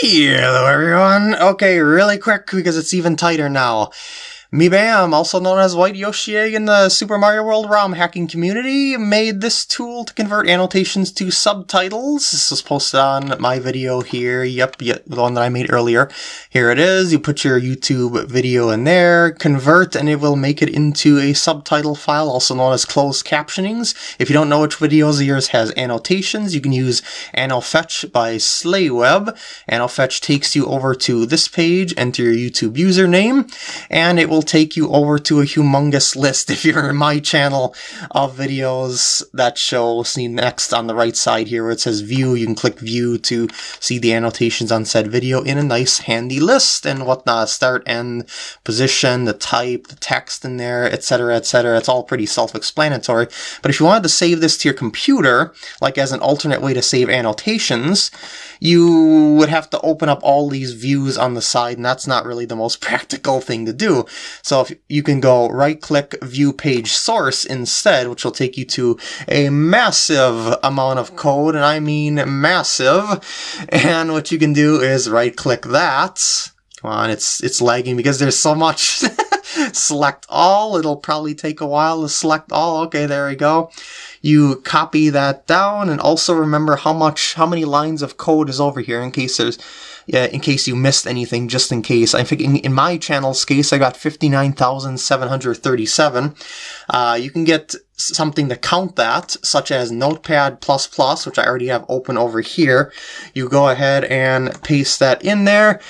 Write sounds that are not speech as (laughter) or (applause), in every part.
Hello everyone! Okay, really quick because it's even tighter now. MeBam, also known as White Yoshi in the Super Mario World ROM hacking community, made this tool to convert annotations to subtitles. This was posted on my video here. Yep, yep, the one that I made earlier. Here it is. You put your YouTube video in there, convert, and it will make it into a subtitle file, also known as closed captionings. If you don't know which videos of yours has annotations, you can use AnnoFetch by Slayweb. AnnoFetch takes you over to this page, enter your YouTube username, and it will will take you over to a humongous list if you're in my channel of videos that show see next on the right side here where it says view. You can click view to see the annotations on said video in a nice handy list and whatnot. Start end position the type the text in there etc etc it's all pretty self-explanatory. But if you wanted to save this to your computer like as an alternate way to save annotations you would have to open up all these views on the side, and that's not really the most (laughs) practical thing to do. So if you can go right click view page source instead, which will take you to a massive amount of code, and I mean massive. And what you can do is right click that. Come on, it's it's lagging because there's so much. (laughs) select all. It'll probably take a while to select all. Okay, there we go. You copy that down and also remember how much, how many lines of code is over here in case there's, yeah, in case you missed anything, just in case. I think in, in my channel's case, I got 59,737. Uh, you can get something to count that, such as Notepad++, which I already have open over here. You go ahead and paste that in there.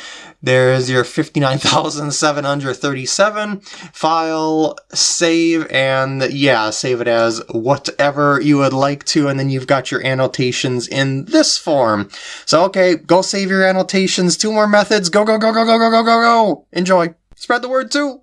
There's your 59,737 file, save, and yeah, save it as whatever you would like to, and then you've got your annotations in this form. So okay, go save your annotations. Two more methods. Go, go, go, go, go, go, go, go, go. Enjoy. Spread the word too.